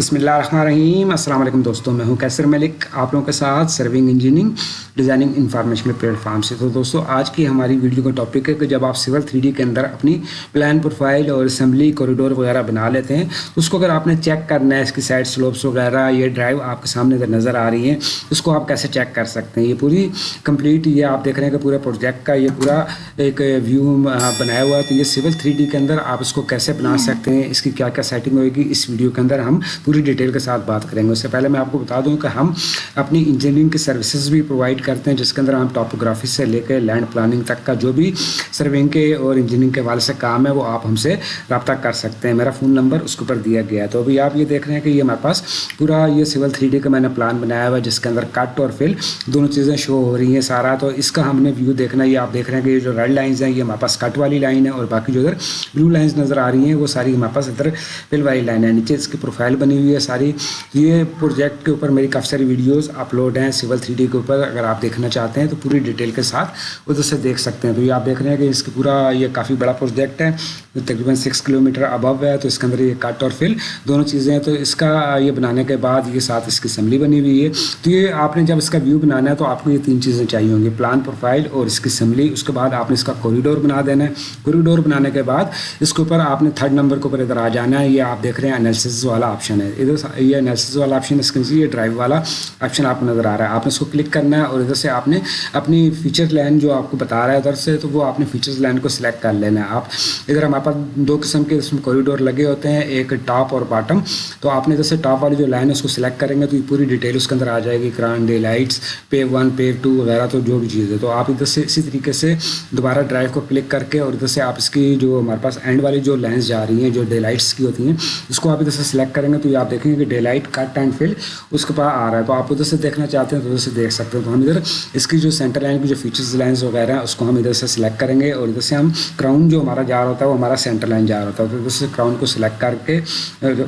بسم اللہ الرحمن الرحیم۔ السلام علیکم دوستوں، میں ہوں کیسر ملک، آپ لوگوں کے ساتھ serving engineering designing information platform سے۔ تو دوستوں، آج کی ہماری ویڈیو کا ٹاپک ہے کہ جب آپ سول تھری ڈی کے اندر اپنی پلان پروفائل اور اسمبلی کوریڈور وغیرہ بنا لیتے ہیں، اس کو اگر آپ نے چیک کرنا ہے، اس کی سائڈ سلوپس وغیرہ، یہ ڈرائیو آپ کے سامنے ادھر نظر آ رہی ہیں، اس کو آپ کیسے چیک کر سکتے ہیں؟ یہ پوری کمپلیٹ یہ آپ دیکھ رہے ہیں کہ پورے پروجیکٹ کا یہ پورا ایک ویو بنایا ہوا ہے۔ تو یہ سول تھری ڈی کے اندر آپ اس کو کیسے بنا سکتے ہیں؟ اس کی کیا کیا سیٹنگ ہوئے گی اس ویڈیو کے اندر ہم پوری ڈیٹیل کے ساتھ بات کریں گے۔ اس سے پہلے میں آپ کو بتا دوں کہ ہم اپنی انجینئرنگ کی سروسز بھی پرووائڈ کرتے ہیں، جس کے اندر ہم ٹاپوگرافی سے لے کے لینڈ پلاننگ تک کا جو بھی سرونگ کے اور انجینئرنگ کے والے سے کام ہے، وہ آپ ہم سے رابطہ کر سکتے ہیں۔ میرا فون نمبر اس کے اوپر دیا گیا ہے۔ تو ابھی آپ یہ دیکھ رہے ہیں کہ یہ ہمارے پاس پورا یہ سول تھری ڈی کا میں نے پلان بنایا ہوا ہے، جس کے اندر کٹ اور فل دونوں چیزیں شو ہو رہی ہیں سارا۔ تو اس کا ہم نے ویو دیکھنا ہے۔ یہ آپ دیکھ رہے ہیں کہ یہ جو ریڈ لائنز ہیں، یہ ہمارے پاس کٹ والی لائن ہے اور باقی جو ادھر بلو لائنز نظر آ رہی ہیں، وہ ساری ہمارے پاس ادھر فل والی لائن ہے۔ نیچے اس کی پروفائل بن بنی ہوئی ہے ساری۔ یہ پروجیکٹ کے اوپر میری کافی ساری ویڈیوز اپلوڈ ہیں سول تھری ڈی کے اوپر۔ اگر آپ دیکھنا چاہتے ہیں تو پوری ڈیٹیل کے ساتھ ادھر سے دیکھ سکتے ہیں۔ تو یہ آپ دیکھ رہے ہیں کہ اس کا پورا یہ کافی بڑا پروجیکٹ ہے۔ تقریباً سکس کلو میٹر ابو ہے۔ تو اس کے اندر یہ کٹ اور فل دونوں چیزیں ہیں۔ تو اس کا یہ بنانے کے بعد یہ ساتھ اس کی اسمبلی بنی ہوئی ہے۔ تو یہ آپ نے جب اس کا ویو بنانا ہے تو آپ کو یہ تین چیزیں چاہیے ہوں گی۔ پلان پروفائل اور اس کی اسمبلی اس کے بعد آپ نے اس کا کوریڈور بنا دینا ہے۔ کوریڈور بنانے کے بعد اس کے اوپر آپ نے تھرڈ نمبر کے اوپر ادھر آ جانا ہے۔ یہ آپ دیکھ رہے ہیں انالیسز والا آپشن آپشن ہے۔ ادھر یہ انالیسز والا آپشن اس کے یہ ڈرائیو والا آپشن آپ کو نظر آ رہا ہے۔ آپ نے اس کو کلک کرنا ہے اور ادھر سے آپ نے اپنی فیچر لائن جو آپ کو بتا رہا ہے ادھر سے، تو وہ آپ نے فیچرز لائن کو سلیکٹ کر لینا ہے۔ آپ ادھر ہمارے پاس دو قسم کے اس میں کوریڈور لگے ہوتے ہیں، ایک ٹاپ اور باٹم تو آپ نے ادھر سے ٹاپ والی جو لائن ہے اس کو سلیکٹ کریں گے تو یہ پوری ڈیٹیل اس کے اندر آ جائے گی۔ کران ڈے لائٹس پے ون پے ٹو وغیرہ تو جو بھی چیز ہے۔ تو آپ ادھر سے اسی طریقے سے دوبارہ ڈرائیو کو کلک کر کے اور ادھر سے آپ اس کی جو ہمارے پاس اینڈ والی جو لائنس جا رہی ہیں، جو ڈے لائٹس کی ہوتی ہیں، اس کو آپ ادھر سے سلیکٹ کریں گے تو یہ آپ دیکھیں گے کہ day light cut and fill اس کے پاس آ رہا ہے۔ تو آپ ادھر سے دیکھنا چاہتے ہیں تو ادھر سے دیکھ سکتے ہیں۔ تو ہم ادھر اس کی جو سینٹر لائن کی جو فیچرز لائنس وغیرہ ہیں، اس کو ہم ادھر سے سلیکٹ کریں گے اور ادھر سے ہم کراؤن جو ہمارا جا رہا ہوتا ہے، وہ ہمارا سینٹر لائن جا رہا ہوتا ہے۔ تو ادھر سے کراؤن کو سلیکٹ کر کے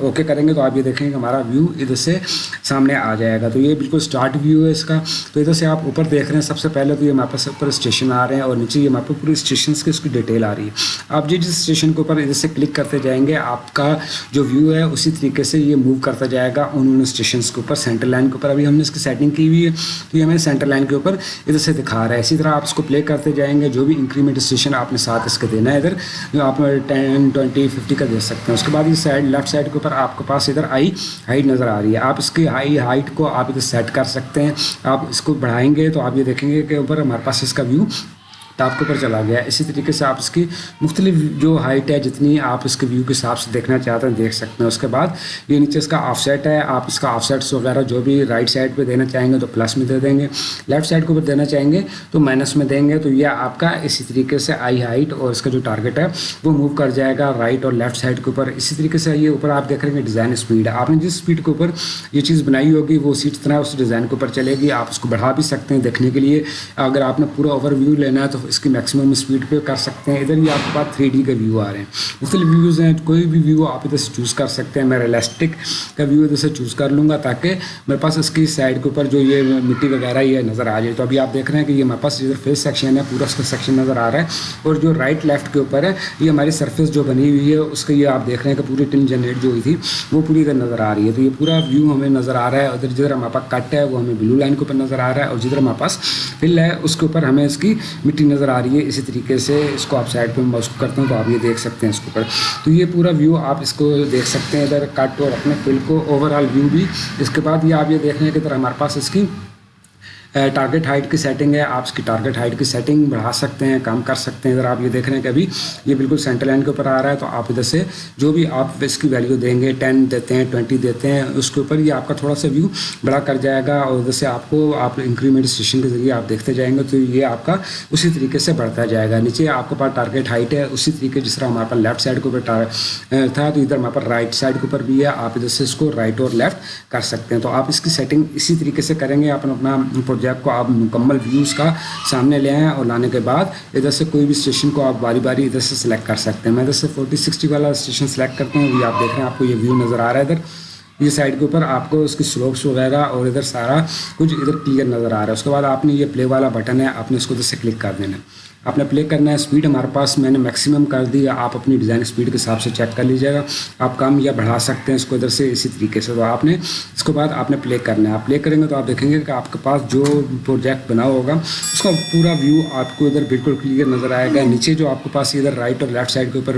اوکے کریں گے تو آپ یہ دیکھیں گے کہ ہمارا ویو ادھر سے سامنے آ جائے گا۔ تو یہ بالکل اسٹارٹ ویو ہے اس کا۔ تو ادھر سے آپ اوپر دیکھ رہے ہیں۔ سب سے پہلے تو یہ ہمارے پاس اوپر اسٹیشن آ رہے ہیں اور نیچے یہ ہمارے پاس پورے اسٹیشنس کی اس کی ڈیٹیل آ رہی ہے۔ آپ جس جس اسٹیشن کے اوپر ادھر سے کلک کرتے جائیں گے، آپ کا جو ویو ہے، اسی طریقے سے یہ موو کرتا جائے گا ان ان اسٹیشنس کے اوپر سینٹر لائن کے اوپر۔ ابھی ہم نے اس کی سیٹنگ کی ہوئی ہے، تو یہ ہمیں سینٹر لائن کے اوپر ادھر سے دکھا رہا ہے۔ اسی طرح آپ اس کو پلے کرتے جائیں گے، جو بھی انکریمنٹ اسٹیشن آپ نے ساتھ اس کے دینا ہے ادھر، جو آپ ٹین ٹوئنٹی ففٹی کا دے سکتے ہیں۔ اس کے بعد یہ سائڈ لیفٹ سائڈ کے اوپر آپ کے پاس ادھر آئی ہائٹ نظر آ رہی ہے۔ آپ اس کی ہائی ہائٹ کو آپ ادھر سیٹ کر سکتے ہیں۔ آپ اس کو بڑھائیں گے تو آپ یہ دیکھیں گے کہ اوپر ہمارے پاس اس کا ویو ٹاپ کے اوپر چلا گیا اسی طریقے سے آپ اس کی مختلف جو ہائٹ ہے، جتنی آپ اس کے ویو کے حساب سے دیکھنا چاہتے ہیں، دیکھ سکتے ہیں۔ اس کے بعد یہ نیچے اس کا آف سیٹ ہے۔ آپ اس کا آف سیٹس وغیرہ جو بھی رائٹ سائڈ پہ دینا چاہیں گے تو پلس میں دے دیں گے۔ لیفٹ سائڈ کے اوپر دینا چاہیں گے تو مائنس میں دیں گے۔ تو یہ آپ کا اسی طریقے سے آئی ہائٹ اور اس کا جو ٹارگیٹ ہے، وہ موو کر جائے گا رائٹ اور لیفٹ سائڈ کے اوپر۔ اسی طریقے سے یہ اوپر آپ دیکھ رہے ہیں ڈیزائن اسپیڈ ہے۔ آپ نے جس اسپیڈ کے اوپر یہ چیز بنائی ہوگی، وہ اسی طرح اس ڈیزائن کے اوپر چلے گی۔ آپ اس کو بڑھا بھی سکتے ہیں دیکھنے کے لیے۔ اگر آپ نے پورا اوور ویو لینا ہے تو اس کی میکسیمم اسپیڈ پہ کر سکتے ہیں۔ ادھر یہ آپ کے پاس تھری ڈی کا ویو آ رہے ہیں۔ مختلف ویوز ہیں، کوئی بھی ویو آپ ادھر سے چوز کر سکتے ہیں۔ میں ریلسٹک کا ویو ادھر سے چوز کر لوں گا تاکہ میرے پاس اس کی سائڈ کے اوپر جو یہ مٹی وغیرہ یہ نظر آ جائے۔ تو ابھی آپ دیکھ رہے ہیں کہ یہ ہمارے پاس ادھر فیس سیکشن ہے، پورا اس کا سیکشن نظر آ رہا ہے۔ اور جو رائٹ لیفٹ کے اوپر ہے، یہ ہماری سرفیس جو بنی ہوئی ہے، اس کا یہ آپ دیکھ رہے ہیں کہ پوری ٹن جنریٹ جو ہوئی تھی، وہ پوری ادھر نظر آ رہی ہے۔ تو یہ پورا ویو ہمیں نظر آ رہا ہے۔ ادھر جدھر ہمارے پاس کٹ ہے، وہ ہمیں بلو لائن کے اوپر نظر آ رہا ہے اور جدھر ہمارے پاس فل ہے، اس کے اوپر ہمیں اس کی مٹی نظر آ رہی ہے اسی طریقے سے اس کو آپ سائڈ پہ میں اس کو کرتا ہوں تو آپ یہ دیکھ سکتے ہیں اس کے اوپر۔ تو یہ پورا ویو آپ اس کو دیکھ سکتے ہیں ادھر کٹ اور اپنے فل کو اوور آل ویو بھی۔ اس کے بعد یہ آپ یہ دیکھ رہے ہیں کہ ادھر ہمارے پاس اس کی ٹارگیٹ ہائٹ کی سیٹنگ ہے، آپ اس کی ٹارگیٹ ہائٹ کی سیٹنگ بڑھا سکتے ہیں کام کر سکتے ہیں۔ اگر آپ یہ دیکھ رہے ہیں کہ ابھی یہ بالکل سینٹر لائن کے اوپر آ رہا ہے، تو آپ ادھر سے جو بھی آپ اس کی ویلیو دیں گے ٹین دیتے ہیں ٹوئنٹی دیتے ہیں، اس کے اوپر یہ آپ کا تھوڑا سا ویو بڑا کر جائے گا اور ادھر سے آپ کو آپ انکریمنٹ اسٹیشن کے ذریعے آپ دیکھتے جائیں گے، تو یہ آپ کا اسی طریقے سے بڑھتا جائے گا۔ نیچے آپ کے پاس ٹارگیٹ ہائٹ ہے، اسی طریقے جس طرح ہمارے پاس لیفٹ سائڈ کے اوپر تھا، تو ادھر ہمارے پاس رائٹ سائڈ کے اوپر بھی ہے۔ آپ ادھر سے اس کو رائٹ اور لیفٹ کر سکتے ہیں۔ تو آپ اس کی سیٹنگ اسی طریقے سے کریں گے اپنا اپنا پروجیکٹ کو آپ مکمل ویوز کا سامنے لے آئیں اور لانے کے بعد ادھر سے کوئی بھی اسٹیشن کو آپ باری باری ادھر سے سلیکٹ کر سکتے ہیں۔ میں ادھر سے فورٹی سکسٹی والا اسٹیشن سلیکٹ کرتا ہوں۔ ابھی آپ دیکھ رہے ہیں، آپ کو یہ ویو نظر آ رہا ہے ادھر۔ یہ سائڈ کے اوپر آپ کو اس کی سلوپس وغیرہ اور ادھر سارا کچھ ادھر کلیئر نظر آ رہا ہے۔ اس کے بعد آپ نے یہ پلے والا بٹن ہے، آپ نے اس کو ادھر سے کلک کر دینا آپ نے پلے کرنا ہے اسپیڈ ہمارے پاس میں نے میکسیمم کر دی، آپ اپنی ڈیزائن اسپیڈ کے حساب سے چیک کر لیجیے گا۔ آپ کم یا بڑھا سکتے ہیں اس کو ادھر سے اسی طریقے سے۔ تو آپ نے اس کے بعد آپ نے پلے کرنا ہے۔ آپ پلے کریں گے تو آپ دیکھیں گے کہ آپ کے پاس جو پروجیکٹ بنا ہوگا، اس کا پورا ویو آپ کو ادھر بالکل کلیئر نظر آئے گا۔ نیچے جو آپ کے پاس ادھر رائٹ اور لیفٹ سائڈ کے اوپر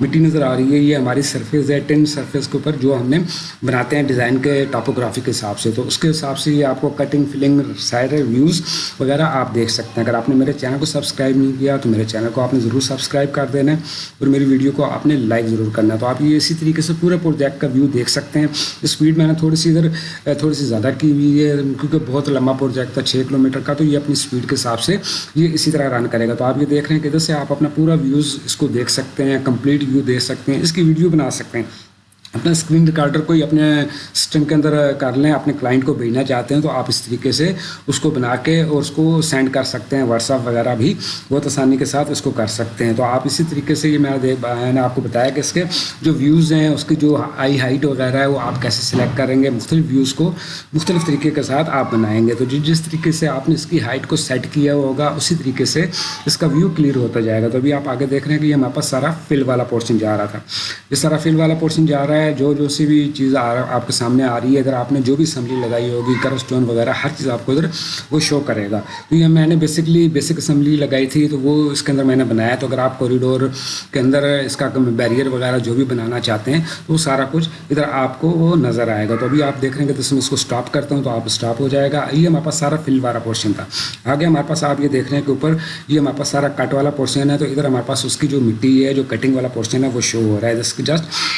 مٹی نظر آ رہی ہے، یہ ہماری سرفیس ہے ٹین سرفیس کے اوپر جو ہم نے بناتے ہیں ڈیزائن کے ٹاپوگرافی کے حساب سے۔ تو اس کے حساب سے یہ آپ کو کٹنگ فلنگ سائڈ ویوز وغیرہ آپ دیکھ سکتے ہیں۔ اگر آپ نے میرے چینل کو سبسکرائب نہیں کیا تو میرے چینل کو آپ نے ضرور سبسکرائب کر دینا ہے اور میری ویڈیو کو آپ نے لائک ضرور کرنا ہے۔ تو آپ یہ اسی طریقے سے پورے پروجیکٹ کا ویو دیکھ سکتے ہیں۔ اسپیڈ میں نے تھوڑی سی ادھر، تھوڑی سی زیادہ کی ہوئی ہے کیونکہ بہت لمبا پروجیکٹ تھا، چھ کلو میٹر کا، تو یہ اپنی اسپیڈ کے حساب سے یہ اسی طرح رن کرے گا۔ تو آپ یہ دیکھ رہے ہیں کہ ادھر سے آپ اپنا پورا ویوز اس کو دیکھ سکتے ہیں کمپلیٹ ویو دیکھ سکتے ہیں، اس کی ویڈیو بنا سکتے ہیں۔ اپنا اسکرین ریکارڈر کو ہی اپنے سسٹم کے اندر کر لیں، اپنے کلائنٹ کو بھیجنا چاہتے ہیں تو آپ اس طریقے سے اس کو بنا کے اور اس کو سینڈ کر سکتے ہیں واٹس ایپ وغیرہ بھی بہت آسانی کے ساتھ اس کو کر سکتے ہیں۔ تو آپ اسی طریقے سے یہ میں نے آپ کو بتایا کہ اس کے جو ویوز ہیں، اس کی جو آئی ہائٹ وغیرہ ہے، وہ آپ کیسے سلیکٹ کریں گے، مختلف ویوز کو مختلف طریقے کے ساتھ آپ بنائیں گے۔ تو جس طریقے سے آپ نے اس کی ہائٹ کو سیٹ کیا ہوگا، اسی طریقے سے اس کا ویو کلیئر ہوتا جائے گا۔ تو ابھی آپ آگے دیکھ رہے ہیں کہ یہ ہمارے پاس سارا فل والا پورشن جا رہا تھا۔ یہ سارا فل والا پورشن جا رہا ہے جو جو سی بھی چیز آپ کے سامنے آ رہی ہے، اگر آپ نے جو بھی اسمبلی لگائی ہوگی کر اسٹون وغیرہ، ہر چیز آپ کو ادھر وہ شو کرے گا۔ تو یہ میں نے بیسکلی بیسک اسمبلی لگائی تھی، تو وہ اس کے اندر میں نے بنایا۔ تو اگر آپ کوریڈور کے اندر اس کا بیریئر وغیرہ جو بھی بنانا چاہتے ہیں وہ سارا کچھ ادھر آپ کو وہ نظر آئے گا۔ تو ابھی آپ دیکھ رہے ہیں کہ میں اس کو اسٹاپ کرتا ہوں تو آپ اسٹاپ ہو جائے گا۔ یہ ہمارے پاس سارا فل والا پورشن تھا۔ آگے ہمارے پاس آپ یہ دیکھ رہے ہیں کہ اوپر یہ ہمارے پاس سارا کٹ والا پورشن ہے۔ تو ادھر ہمارے پاس اس کی جو مٹی ہے، جو کٹنگ والا پورشن ہے، وہ شو ہو رہا ہے۔ جسٹ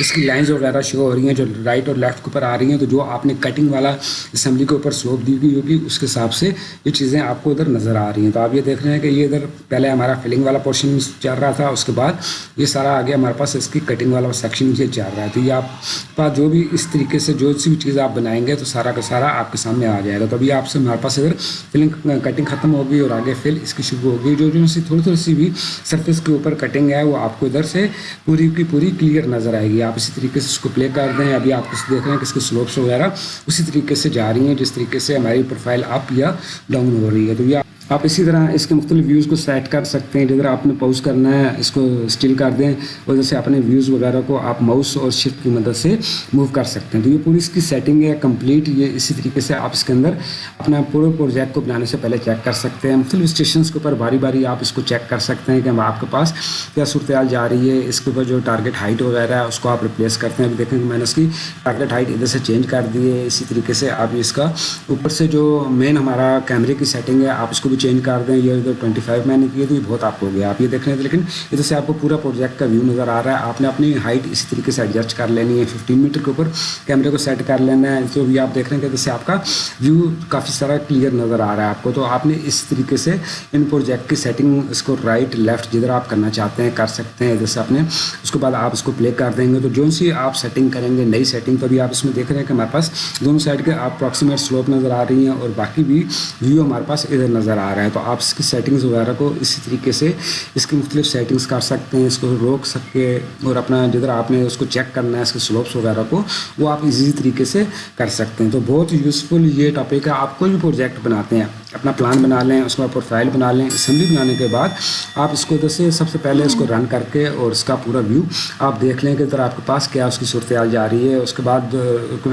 اس کی لائنز وغیرہ شو ہو رہی ہیں، جو رائٹ اور لیفٹ کے اوپر آ رہی ہیں، تو جو آپ نے کٹنگ والا اسمبلی کے اوپر سلوپ دی گئی ہوگی اس کے حساب سے یہ چیزیں آپ کو ادھر نظر آ رہی ہیں۔ تو آپ یہ دیکھ رہے ہیں کہ یہ ادھر پہلے ہمارا فلنگ والا پورشن چل رہا تھا، اس کے بعد یہ سارا آگے ہمارے پاس اس کی کٹنگ والا سیکشن یہ چل رہا ہے۔ تو یہ آپ پاس جو بھی اس طریقے سے جو سی بھی چیز آپ بنائیں گے، تو سارا کا سارا آپ کے سامنے آ جائے گا۔ تو ابھی آپ سے ہمارے پاس ادھر فلنگ کٹنگ ختم ہوگی اور آگے فل اس کی شروع ہوگی جو جو سی تھوڑی تھوڑی سی بھی سرفیس کے اوپر کٹنگ ہے، وہ آپ کو ادھر سے پوری کی پوری کلیئر نظر آئے گی۔ آپ اسی طریقے سے اس کو پلے کر دیں، ابھی آپ کس دیکھ رہے ہیں کہ اس کے سلوپس وغیرہ اسی طریقے سے جا رہی ہیں، جس طریقے سے ہماری پروفائل اپ یا ڈاؤن ہو رہی ہے۔ تو یہ آپ اسی طرح اس کے مختلف ویوز کو سیٹ کر سکتے ہیں جدھر آپ نے پوز کرنا ہے، اس کو اسٹل کر دیں اور جیسے اپنے ویوز وغیرہ کو آپ ماؤس اور شفٹ کی مدد سے موو کر سکتے ہیں۔ تو یہ پوری اس کی سیٹنگ ہے کمپلیٹ یہ اسی طریقے سے آپ اس کے اندر اپنا پورے پروجیکٹ کو بنانے سے پہلے چیک کر سکتے ہیں۔ مختلف اسٹیشنس کے اوپر باری باری آپ اس کو چیک کر سکتے ہیں کہ آپ کے پاس کیا صورتحال جا رہی ہے۔ اس کے اوپر جو ٹارگیٹ ہائٹ وغیرہ ہے، اس کو آپ ریپلیس کرتے ہیں۔ دیکھیں کہ میں نے اس کی ٹارگیٹ ہائٹ ادھر سے چینج کر دی ہے۔ اسی طریقے سے آپ اس کا اوپر سے جو مین ہمارا کیمرے کی سیٹنگ ہے، آپ اس کو بھی چینج کر دیں. یہ ادھر ٹوئنٹی فائیو میں نے کیا تو یہ بہت آپ کو ہو گیا. آپ یہ دیکھ رہے ہیں لیکن ادھر سے آپ کو پورا پروجیکٹ کا ویو نظر آ رہا ہے. آپ نے اپنی ہائٹ اسی طریقے سے ایڈجسٹ کر لینی ہے. ففٹین میٹر کے اوپر کیمرے کو سیٹ کر لینا ہے. تو بھی آپ دیکھ رہے ہیں کہ ادھر سے آپ کا ویو کافی سارا کلیئر نظر آ رہا ہے آپ کو. تو آپ نے اس طریقے سے ان پروجیکٹ کی سیٹنگ اس کو رائٹ لیفٹ جدھر آپ کرنا چاہتے ہیں، کر سکتے ہیں. ادھر سے اپنے اس کے بعد آپ اس کو پلے کر دیں گے. تو جو سی آپ سیٹنگ کریں گے، نئی سیٹنگ تو بھی آپ اس میں دیکھ رہے ہیں کہ ہمارے پاس دونوں سائڈ کے آپ اپروکسیمیٹ سلوپ نظر آ رہی ہیں اور باقی بھی ویو ہمارے پاس ادھر نظر آ رہا ہے۔ تو آپ اس کی سیٹنگز وغیرہ کو اسی طریقے سے اس کی مختلف سیٹنگز کر سکتے ہیں، اس کو روک سکتے اور اپنا جدھر آپ نے اس کو چیک کرنا ہے، اس کے سلوپس وغیرہ کو، وہ آپ ایزی طریقے سے کر سکتے ہیں۔ تو بہت یوزفل یہ ٹاپک ہے، آپ کوئی بھی پروجیکٹ بناتے ہیں۔ اپنا پلان بنا لیں، اس میں پروفائل بنا لیں اسمبلی بنانے کے بعد آپ اس کو ادھر سے سب سے پہلے اس کو رن کر کے اور اس کا پورا ویو آپ دیکھ لیں کہ ادھر آپ کے پاس کیا اس کی صورتحال جا رہی ہے۔ اس کے بعد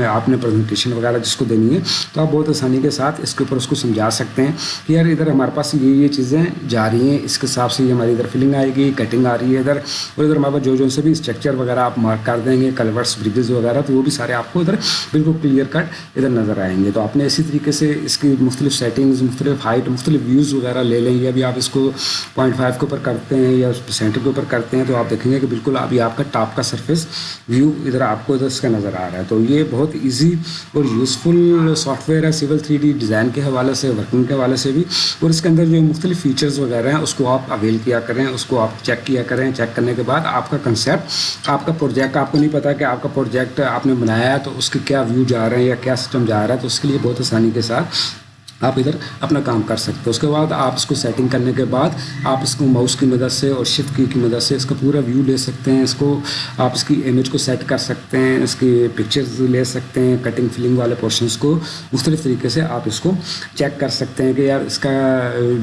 آپ نے پریزنٹیشن وغیرہ جس کو دینی ہے، تو آپ بہت آسانی کے ساتھ اس کے اوپر اس کو سمجھا سکتے ہیں کہ یار ادھر ہمارے پاس یہ یہ چیزیں جا رہی ہیں، اس کے حساب سے یہ ہماری ادھر فلنگ آئے گی کٹنگ آ رہی ہے ادھر اور ادھر ہمارے پاس جو جو سے بھی اسٹرکچر وغیرہ آپ مارک کر دیں گے کلورس بریجز وغیرہ، تو وہ بھی سارے آپ کو ادھر بالکل کلیئر کٹ ادھر نظر آئیں گے۔ تو آپ نے اسی طریقے سے اس کی مختلف سیٹنگز مختلف ہائٹ مختلف ویوز وغیرہ لے لیں یا بھی آپ اس کو پوائنٹ فائیو کے اوپر کرتے ہیں یا سینٹر کے اوپر کرتے ہیں تو آپ دیکھیں گے کہ بالکل ابھی آپ کا ٹاپ کا سرفیس ویو ادھر آپ کو ادھر اس کا نظر آ رہا ہے۔ تو یہ بہت ایزی اور یوزفل سافٹ ویئر ہے سول تھری ڈی ڈیزائن کے حوالے سے ورکنگ کے حوالے سے بھی۔ اور اس کے اندر جو مختلف فیچرز وغیرہ ہیں، اس کو آپ اویل کیا کریں، اس کو آپ چیک کیا کریں۔ چیک کرنے کے بعد آپ کا کنسیپٹ آپ کا پروجیکٹ آپ کو نہیں پتا کہ آپ کا پروجیکٹ آپ نے بنایا ہے تو اس کے کیا ویو جا رہے ہیں یا کیا سسٹم جا رہا ہے تو اس کے لیے بہت آسانی کے ساتھ آپ ادھر اپنا کام کر سکتے ہیں۔ اس کے بعد آپ اس کو سیٹنگ کرنے کے بعد آپ اس کو ماؤس کی مدد سے اور شفٹ کی کی مدد سے اس کا پورا ویو لے سکتے ہیں۔ اس کو آپ اس کی امیج کو سیٹ کر سکتے ہیں، اس کی پکچرز لے سکتے ہیں کٹنگ فلنگ والے پورشنس کو۔ مختلف طریقے سے آپ اس کو چیک کر سکتے ہیں کہ یار اس کا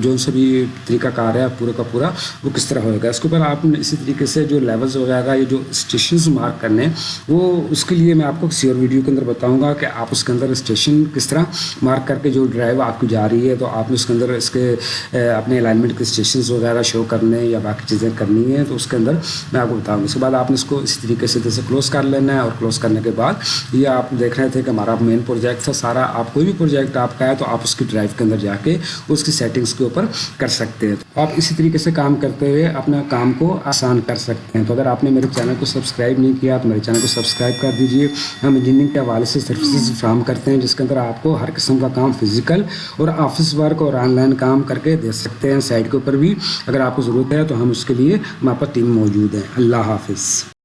جو سا بھی طریقہ کار ہے، پورا کا پورا وہ کس طرح ہوئے گا۔ اس کے اوپر آپ اسی طریقے سے جو لیولز وغیرہ یہ جو اسٹیشنز مارک کرنے وہ اس کے لیے میں آپ کو کسی اور ویڈیو کے اندر بتاؤں گا کہ آپ اس کے اندر اسٹیشن کس طرح مارک کر کے جو ڈرائیو آپ کو جا رہی ہے تو آپ نے اس کے اندر اس کے اپنے الائنمنٹ کے اسٹیشنز وغیرہ شو کرنے یا باقی چیزیں کرنی ہیں تو اس کے اندر میں آپ کو بتاؤں گا۔ اس کے بعد آپ نے اس کو اسی طریقے سے جیسے کلوز کر لینا ہے اور کلوز کرنے کے بعد یہ آپ دیکھ رہے تھے کہ ہمارا مین پروجیکٹ تھا، سارا آپ کوئی بھی پروجیکٹ آپ کا ہے تو آپ اس کی ڈرائیو کے اندر جا کے اس کی سیٹنگس کے اوپر کر سکتے ہیں۔ تو آپ اسی طریقے سے کام کرتے ہوئے اپنا کام کو آسان کر سکتے ہیں۔ تو اگر آپ نے میرے چینل کو سبسکرائب نہیں کیا تو میرے چینل کو سبسکرائب کر دیجیے ہم انجینئرنگ کے حوالے سے سروسز فراہم کرتے ہیں، جس کے اندر آپ کو ہر قسم کا کام فزیکل اور آفس ورک اور آن لائن کام کر کے دے سکتے ہیں سائٹ کے اوپر بھی۔ اگر آپ کو ضرورت ہے تو ہم اس کے لیے ہمارے پاس ٹیم موجود ہیں۔ اللہ حافظ۔